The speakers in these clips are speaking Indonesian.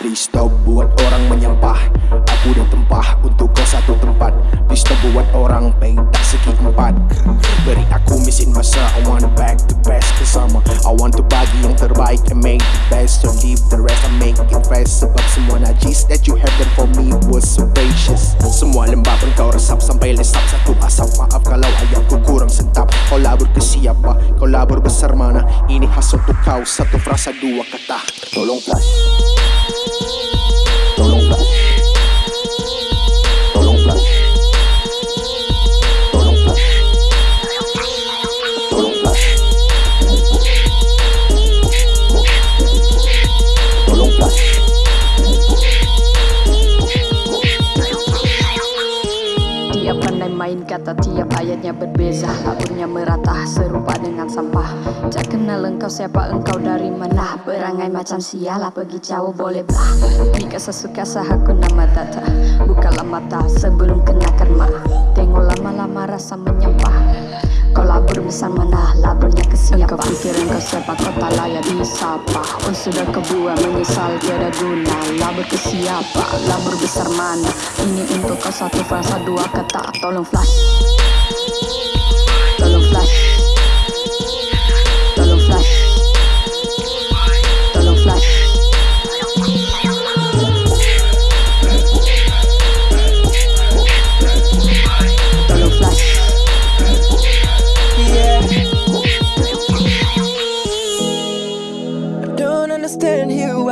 Please stop buat orang menyampah. Aku dan tempah untuk kau satu tempat. Please stop buat orang pengen tak segi empat. Beri aku mesin masa. I want back the best bersama I want to bagi yang terbaik and make the best. So leave the rest. And make it fast. Sebab semua najis that you have done for me was so gracious Semua lembab engkau resap sampai lesap. Satu asap. Maaf kalau ayatku kurang sentap. Kau labur ke siapa? Kau labur besar mana? Ini khas untuk kau. Satu frasa dua kata. Tolong flash kata tiap ayatnya berbeza Laburnya merata serupa dengan sampah. Tak kenal engkau siapa engkau dari mana? Berangai macam sialah pergi jauh boleh belah Jika sesuka sahaku nama tata Bukalah mata sebelum kena karma Tengok lama-lama rasa menyampah Kau labur besar mana? Siapa Engkau pikir engkau siapa kau tak layak disapa. Oh sudah kebuang menyesal tiada guna. Labur ke siapa? Labur besar mana? Ini untuk kau satu frasa dua kata Tolong flash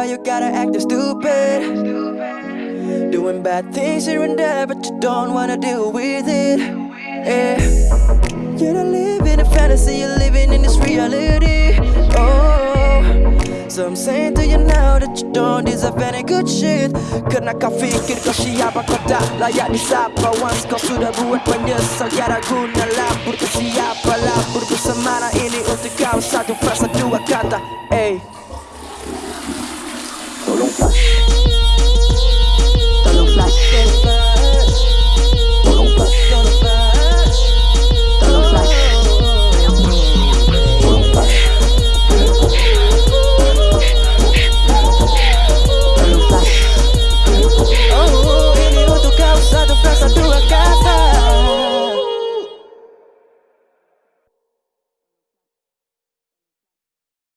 you gotta act stupid. Doing bad things here and there, but you don't wanna deal with it. Yeah. You're not living a fantasy, you're living in this reality. Oh, so I'm saying to you now that you don't deserve any good shit. Karena kau fikir kau siapa kau tak layak disapa Once kau sudah buat menyesal tiada guna Labur ke siapa labur bersama ini untuk kau Satu frasa dua kata